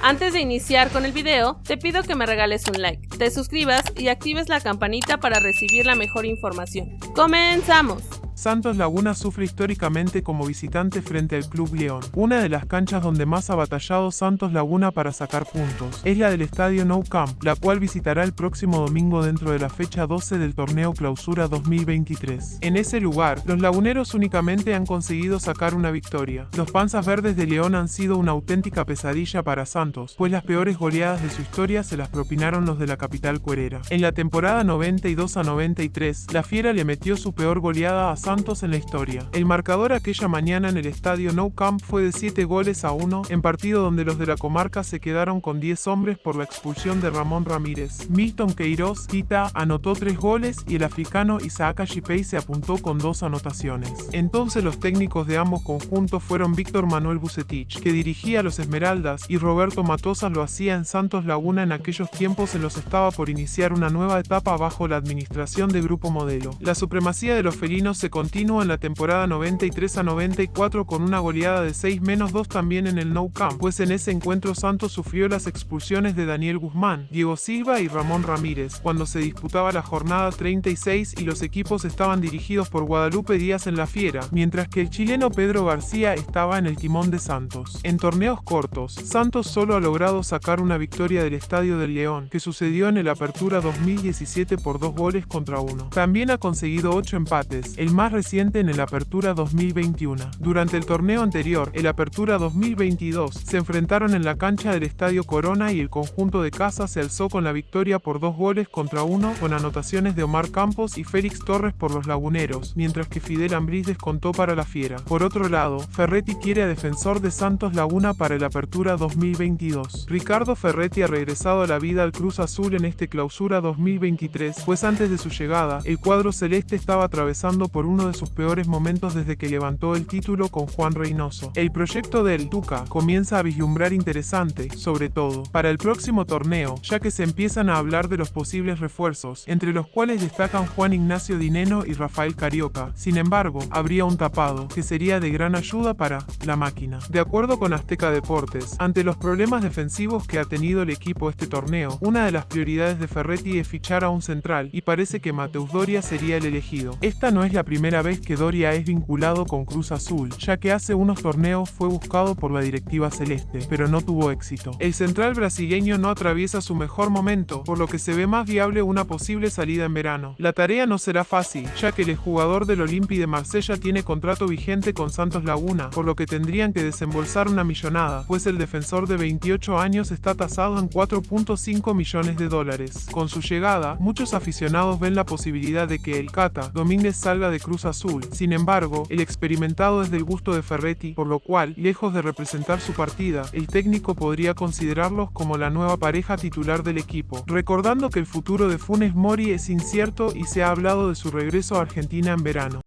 Antes de iniciar con el video, te pido que me regales un like, te suscribas y actives la campanita para recibir la mejor información. ¡Comenzamos! Santos Laguna sufre históricamente como visitante frente al Club León. Una de las canchas donde más ha batallado Santos Laguna para sacar puntos es la del estadio Nou Camp, la cual visitará el próximo domingo dentro de la fecha 12 del torneo Clausura 2023. En ese lugar, los laguneros únicamente han conseguido sacar una victoria. Los panzas verdes de León han sido una auténtica pesadilla para Santos, pues las peores goleadas de su historia se las propinaron los de la capital cuerera. En la temporada 92 a 93, la Fiera le metió su peor goleada a en la historia. El marcador aquella mañana en el estadio Nou Camp fue de 7 goles a 1, en partido donde los de la comarca se quedaron con 10 hombres por la expulsión de Ramón Ramírez. Milton Queiroz Tita anotó 3 goles y el africano Isaac Ashipei se apuntó con 2 anotaciones. Entonces los técnicos de ambos conjuntos fueron Víctor Manuel Bucetich, que dirigía a los Esmeraldas, y Roberto Matosas lo hacía en Santos Laguna en aquellos tiempos en los estaba por iniciar una nueva etapa bajo la administración de Grupo Modelo. La supremacía de los felinos se continuo en la temporada 93 a 94 con una goleada de 6 menos 2 también en el No Camp, pues en ese encuentro Santos sufrió las expulsiones de Daniel Guzmán, Diego Silva y Ramón Ramírez, cuando se disputaba la jornada 36 y los equipos estaban dirigidos por Guadalupe Díaz en la Fiera, mientras que el chileno Pedro García estaba en el timón de Santos. En torneos cortos, Santos solo ha logrado sacar una victoria del Estadio del León, que sucedió en el Apertura 2017 por dos goles contra uno. También ha conseguido 8 empates, el más reciente en el Apertura 2021. Durante el torneo anterior, el Apertura 2022, se enfrentaron en la cancha del Estadio Corona y el conjunto de casa se alzó con la victoria por dos goles contra uno con anotaciones de Omar Campos y Félix Torres por los laguneros, mientras que Fidel Ambriz descontó para la Fiera. Por otro lado, Ferretti quiere a defensor de Santos Laguna para el Apertura 2022. Ricardo Ferretti ha regresado a la vida al Cruz Azul en este clausura 2023, pues antes de su llegada, el cuadro celeste estaba atravesando por un de sus peores momentos desde que levantó el título con Juan Reynoso. El proyecto del Tuca comienza a vislumbrar interesante, sobre todo, para el próximo torneo, ya que se empiezan a hablar de los posibles refuerzos, entre los cuales destacan Juan Ignacio Dineno y Rafael Carioca. Sin embargo, habría un tapado, que sería de gran ayuda para la máquina. De acuerdo con Azteca Deportes, ante los problemas defensivos que ha tenido el equipo este torneo, una de las prioridades de Ferretti es fichar a un central, y parece que Mateus Doria sería el elegido. Esta no es la primera vez que Doria es vinculado con Cruz Azul, ya que hace unos torneos fue buscado por la directiva celeste, pero no tuvo éxito. El central brasileño no atraviesa su mejor momento, por lo que se ve más viable una posible salida en verano. La tarea no será fácil, ya que el jugador del Olympi de Marsella tiene contrato vigente con Santos Laguna, por lo que tendrían que desembolsar una millonada, pues el defensor de 28 años está tasado en 4.5 millones de dólares. Con su llegada, muchos aficionados ven la posibilidad de que el Cata Domínguez salga de Azul. Sin embargo, el experimentado es del gusto de Ferretti, por lo cual, lejos de representar su partida, el técnico podría considerarlos como la nueva pareja titular del equipo, recordando que el futuro de Funes Mori es incierto y se ha hablado de su regreso a Argentina en verano.